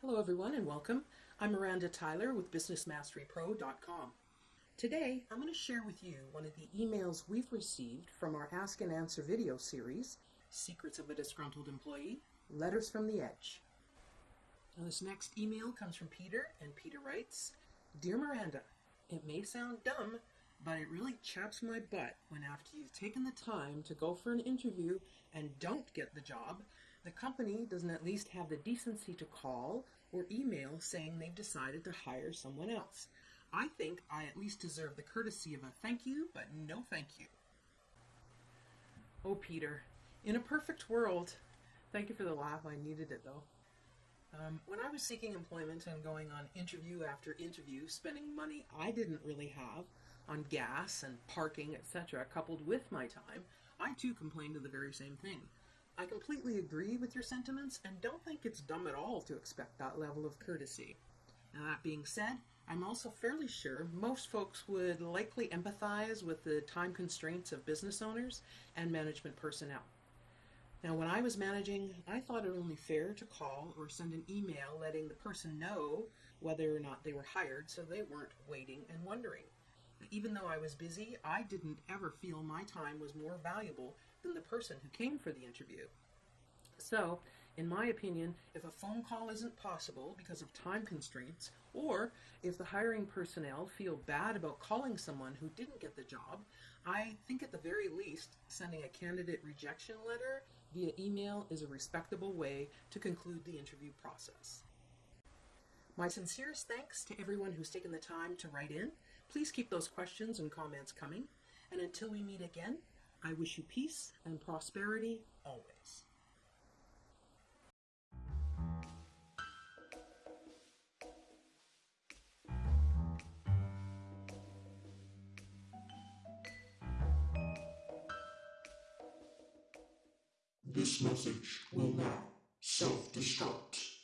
Hello everyone and welcome. I'm Miranda Tyler with BusinessMasteryPro.com. Today I'm going to share with you one of the emails we've received from our Ask and Answer video series, Secrets of a Disgruntled Employee, Letters from the Edge. Now this next email comes from Peter and Peter writes, Dear Miranda, it may sound dumb, but it really chaps my butt when after you've taken the time to go for an interview and don't get the job, the company doesn't at least have the decency to call or email saying they've decided to hire someone else. I think I at least deserve the courtesy of a thank you, but no thank you. Oh, Peter, in a perfect world, thank you for the laugh, I needed it though. Um, when I was seeking employment and going on interview after interview, spending money I didn't really have on gas and parking, etc., coupled with my time, I too complained of the very same thing. I completely agree with your sentiments and don't think it's dumb at all to expect that level of courtesy. Now, that being said, I'm also fairly sure most folks would likely empathize with the time constraints of business owners and management personnel. Now, when I was managing, I thought it only fair to call or send an email letting the person know whether or not they were hired so they weren't waiting and wondering. Even though I was busy, I didn't ever feel my time was more valuable than the person who came for the interview. So, in my opinion, if a phone call isn't possible because of time constraints, or if the hiring personnel feel bad about calling someone who didn't get the job, I think at the very least, sending a candidate rejection letter via email is a respectable way to conclude the interview process. My sincerest thanks to everyone who's taken the time to write in. Please keep those questions and comments coming. And until we meet again, I wish you peace and prosperity always. This message will now self-destruct.